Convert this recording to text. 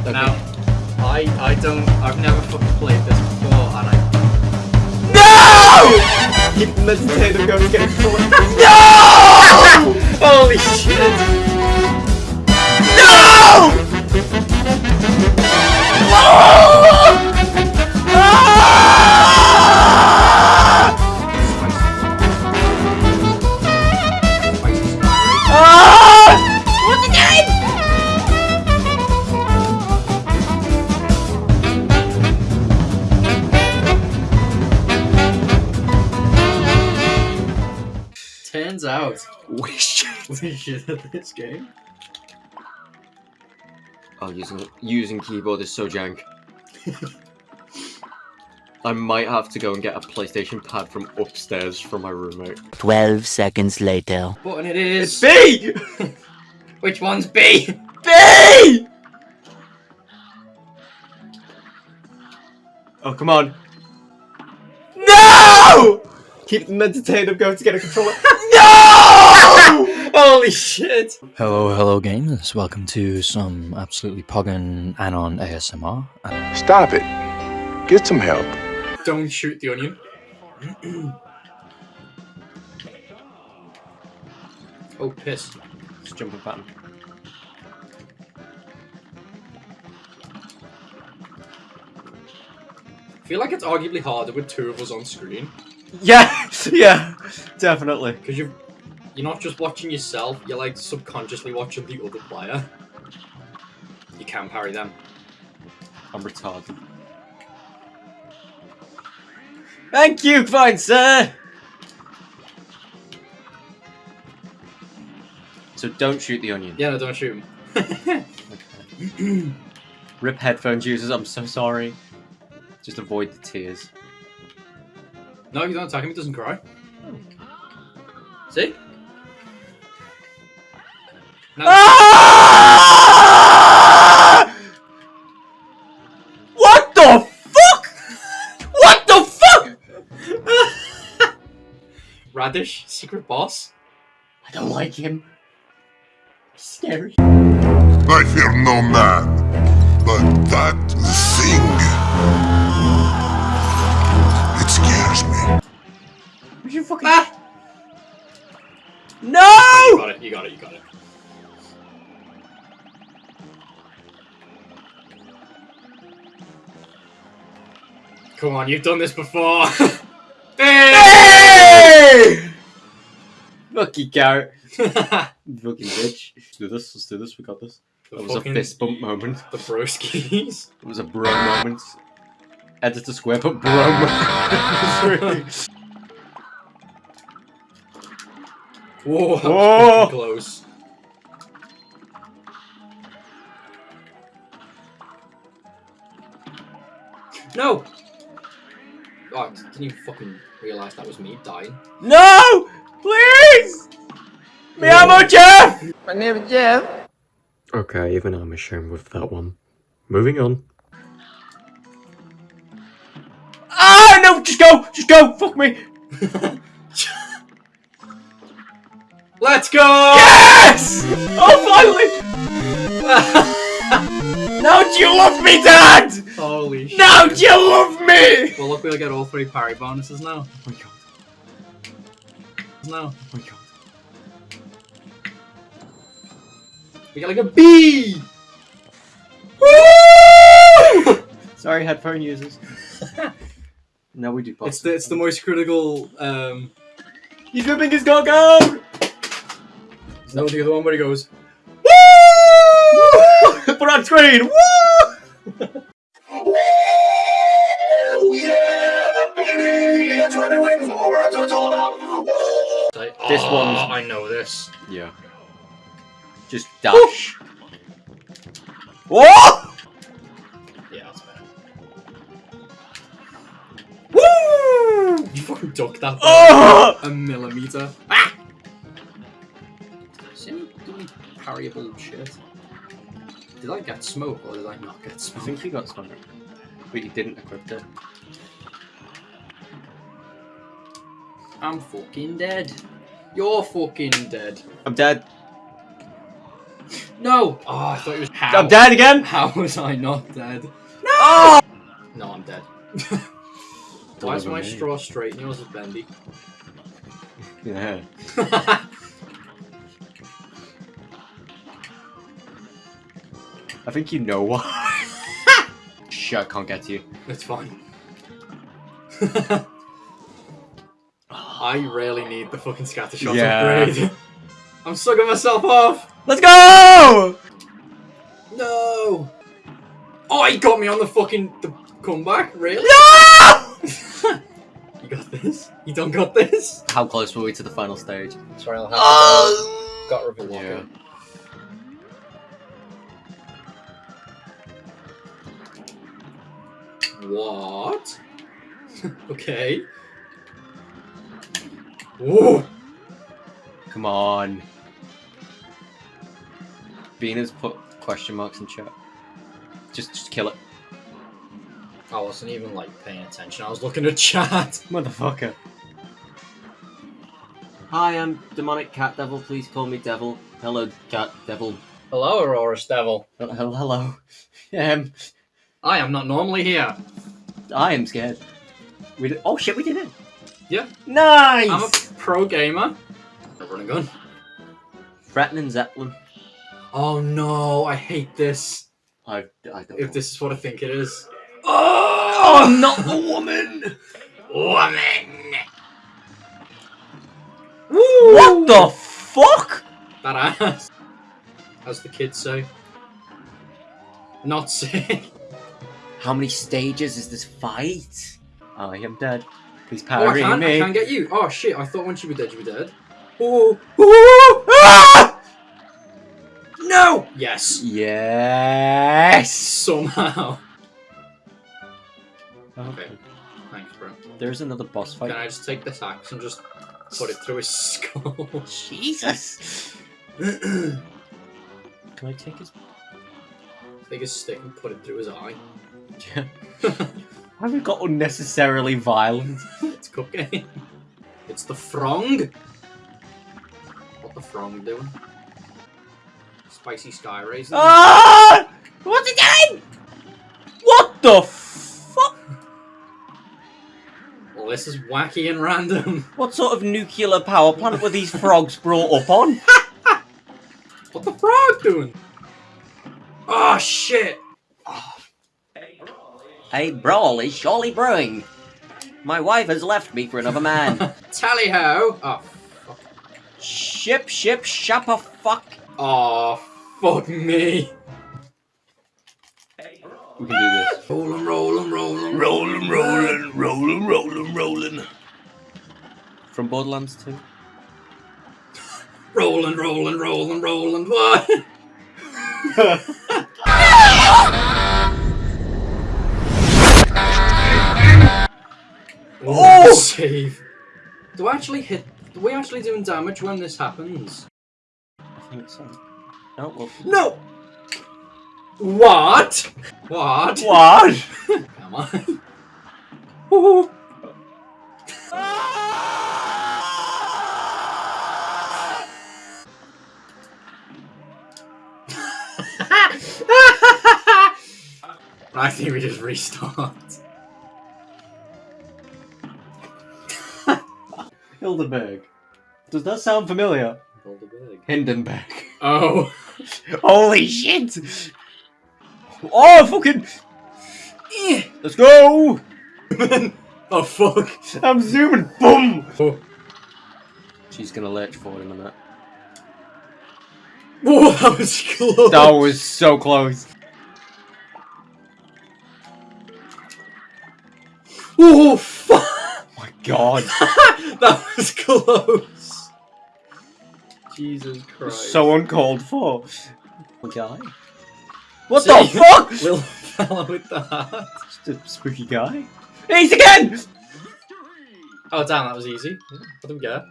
Okay. Now, I I don't. I've never fucking played this before, and I. No! Keep meditating, go to get a. No! Holy shit! No! Ah! Turns out We should. we should at this game. Oh, using using keyboard is so jank. I might have to go and get a PlayStation pad from upstairs from my roommate. 12 seconds later. Button it is. B! Which one's B? B! Oh, come on. No! Keep meditating, going to get a controller. No! Holy shit! Hello, hello, gamers. Welcome to some absolutely poggin' Anon ASMR. Stop it. Get some help. Don't shoot the onion. oh piss! Just jumping pattern. I feel like it's arguably harder with two of us on screen Yeah, yeah, definitely. because you're you're not just watching yourself. You're like subconsciously watching the other player. You can parry them. I'm retarded. Thank you, fine sir. So don't shoot the onion. Yeah, no, don't shoot him. Rip headphones users, I'm so sorry. Just avoid the tears. No, if you don't attack him, he doesn't cry. See? No. Ah! What the fuck? What the fuck? Radish, secret boss. I don't like him. He's scary. I fear no man, but that thing. Would you fucking Ah! You got it, you got it, you got it. Come on, you've done this before. hey! Hey! Fuck you, Garrett. Fucking bitch. Let's do this, let's do this, we got this. That was a fist bump moment. The broskies. It was a bro moment. Edit the square, but bro moment. Whoa, that Whoa. fucking close. No! Oh, didn't you fucking realise that was me dying? No! Please! Me is Jeff! okay, even I'm ashamed with that one. Moving on. Ah, no, just go! Just go! Fuck me! Let's go! Yes! Oh, finally! now do you love me, Dad? Holy shit. Now do you love me? Well, look, we'll get all three parry bonuses now. Oh my god. No. Oh my god. We get like a B! Woo! Sorry, headphone users. now we do boss. It's the, it's the most critical, um... He's ripping his cock out! No, the other one where he goes, Woo! Put on screen! Woo! like, This "Oh, one's- I know this. Yeah. Just dash. Whoa! Yeah, that's better. Woo! You fucking ducked that Oh! a millimeter. Ah! Really parryable shit. Did I get smoke or did I not get smoke? I think you got smoke, But you didn't equip it. I'm fucking dead. You're fucking dead. I'm dead. No! Oh, I thought it was. How? I'm dead again! How was I not dead? Oh! No, I'm dead. Why is my straw straight and yours is bendy? Yeah. I think you know why. Shit, I can't get to you. it's fine. I really need the fucking scattershot Yeah. upgrade. I'm sucking myself off! Let's go! No! Oh, he got me on the fucking the comeback, really? No! You got this? You don't got this? How close were we to the final stage? Sorry, I'll have Oh! Got reveal Yeah. What? okay. Whoa! Come on. Venus put question marks in chat. Just, just kill it. I wasn't even like paying attention. I was looking at chat. Motherfucker. Hi, I'm Demonic Cat Devil. Please call me Devil. Hello, Cat Devil. Hello, Aurora's Devil. Hel- hel- Hello. Um, I am not normally here. I am scared. We did- oh shit, we did it. Yeah. Nice. I'm a pro gamer. A running gun. Threatening Zeppelin. Oh no, I hate this. I, I don't. If this is what I think it is. Oh, not the woman. Woman! What the fuck? That ass. As the kids say. Not sick. How many stages is this fight? I am dead. Please Oh, I parry can't, I can't get you. Oh shit, I thought once you were dead, you were dead. Oh. Ah! No! Yes. Yes. Somehow. Okay. Okay. Thanks, bro. There's another boss fight. Can I just take this axe and just put it through his skull? Jesus. Can I take his? take his stick and put it through his eye. Have we got unnecessarily violent? it's cooking. It's the frong. What the frong doing? Spicy sky raisin. Ah! What's it doing? What the fuck? Well, this is wacky and random. What sort of nuclear power plant were these frogs brought up on? What the frog doing? Oh shit! A brawl is surely brewing. My wife has left me for another man. Tally ho! Oh, fuck. ship, ship, shappa fuck. Oh, fuck me. We can do this. Rollin', rollin', rollin', Rollin', rollin', rollin', rollin', rollin'. From Borderlands 2. rollin', rollin', rollin', rollin'. What? Save. Do I actually hit? Do we actually doing damage when this happens? I think so. Well. No. What? What? What? Am I? Ooh. I think we just restart. Hildenberg. Does that sound familiar? Hindenburg. Oh. Holy shit! Oh, fucking. Eh. Let's go! oh fuck. I'm zooming. Boom! Oh. She's gonna lurch forward in a minute. Whoa, that was close. That was so close. Oh fuck. My god. that was close. Jesus Christ. so uncalled for. Guy? What See? the fuck? Little fella with the hat. Just a spooky guy. He's again! Oh damn, that was easy. I didn't get it.